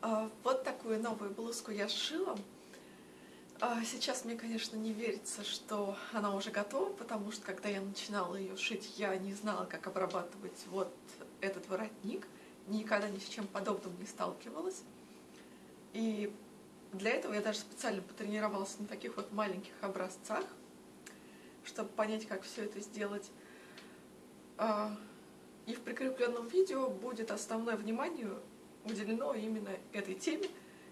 А, Вот такую новую блузку я сшила. А, Сейчас мне, конечно, не верится, что она уже готова, потому что когда я начинала ее шить, я не знала, как обрабатывать вот этот воротник. Никогда ни с чем подобным не сталкивалась. И для этого я даже специально потренировалась на таких вот маленьких образцах, чтобы понять, как все это сделать. А, И в прикрепленном видео будет основное внимание уделено именно этой теме.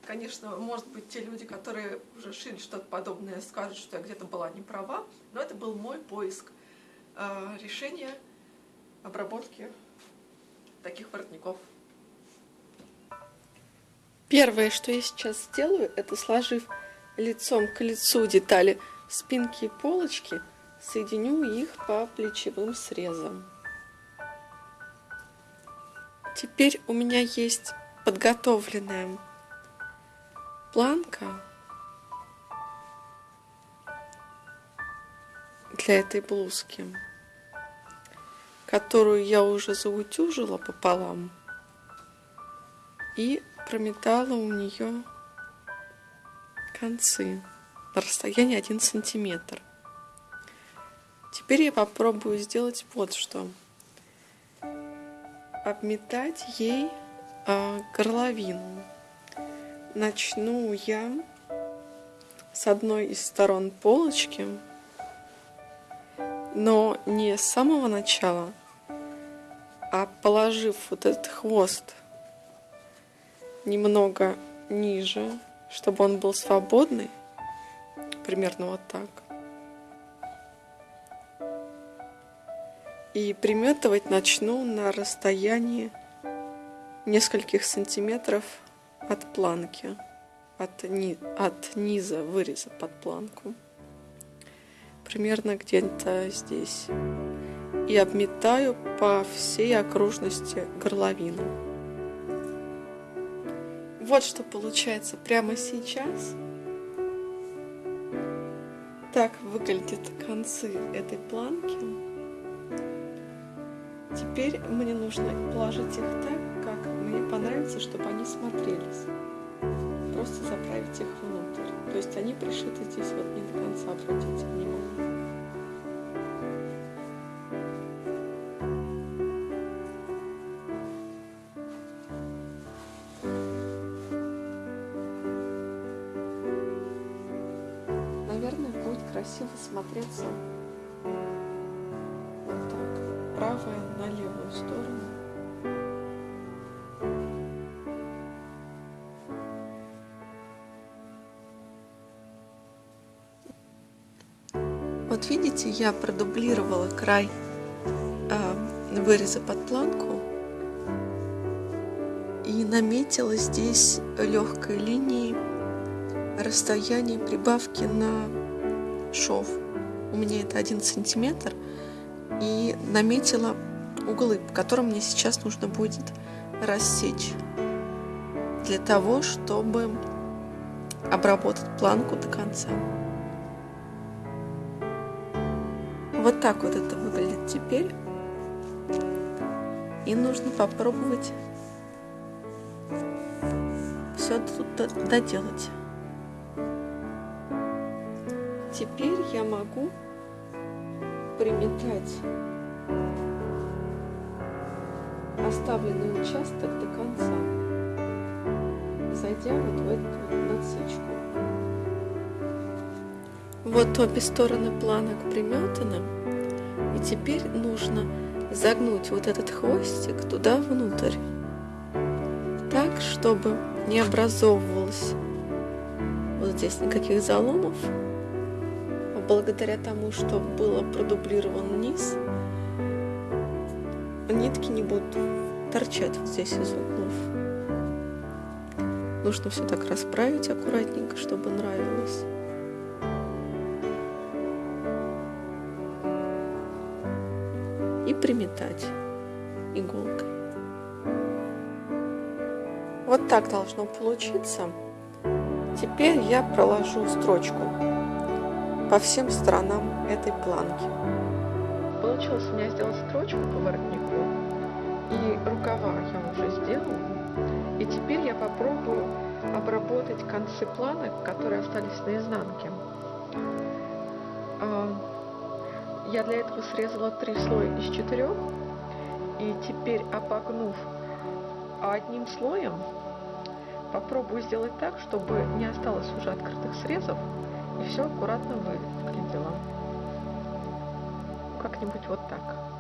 Конечно, может быть, те люди, которые уже шили что-то подобное, скажут, что я где-то была не права, но это был мой поиск э, решения обработки таких воротников. Первое, что я сейчас сделаю, это сложив лицом к лицу детали спинки и полочки, соединю их по плечевым срезам. Теперь у меня есть подготовленная планка для этой блузки, которую я уже заутюжила пополам и прометала у нее концы на расстоянии 1 сантиметр. Теперь я попробую сделать вот что. Обметать ей горловину. Начну я с одной из сторон полочки, но не с самого начала, а положив вот этот хвост немного ниже, чтобы он был свободный, примерно вот так. И приметывать начну на расстоянии нескольких сантиметров от планки, от, ни, от низа выреза под планку. Примерно где-то здесь. И обметаю по всей окружности горловину. Вот что получается прямо сейчас. Так выглядят концы этой планки. Теперь мне нужно положить их так, понравится, чтобы они смотрелись. Просто заправить их внутрь. То есть они пришиты здесь вот не до конца, обратите внимание. Наверное, будет красиво смотреться вот так. Правая на левую сторону. Вот видите, я продублировала край э, выреза под планку и наметила здесь легкой линией расстояние прибавки на шов. У меня это один сантиметр. И наметила углы, по которым мне сейчас нужно будет рассечь. Для того, чтобы обработать планку до конца. Вот так вот это выглядит теперь. И нужно попробовать все тут доделать. Теперь я могу приметать оставленный участок до конца, зайдя вот в эту вот. Вот обе стороны планок приметаны, и теперь нужно загнуть вот этот хвостик туда внутрь, так, чтобы не образовывалось вот здесь никаких заломов, благодаря тому, что было продублирован низ, нитки не будут торчать вот здесь из углов. Нужно все так расправить аккуратненько, чтобы нравилось. И приметать иголкой. Вот так должно получиться. Теперь я проложу строчку по всем сторонам этой планки. Получилось у меня сделать строчку по воротнику, и рукава я уже сделала. И теперь я попробую обработать концы планок, которые остались на изнанке. Я для этого срезала три слоя из четырех. И теперь, обогнув одним слоем, попробую сделать так, чтобы не осталось уже открытых срезов, и все аккуратно выглядело. Как-нибудь вот так.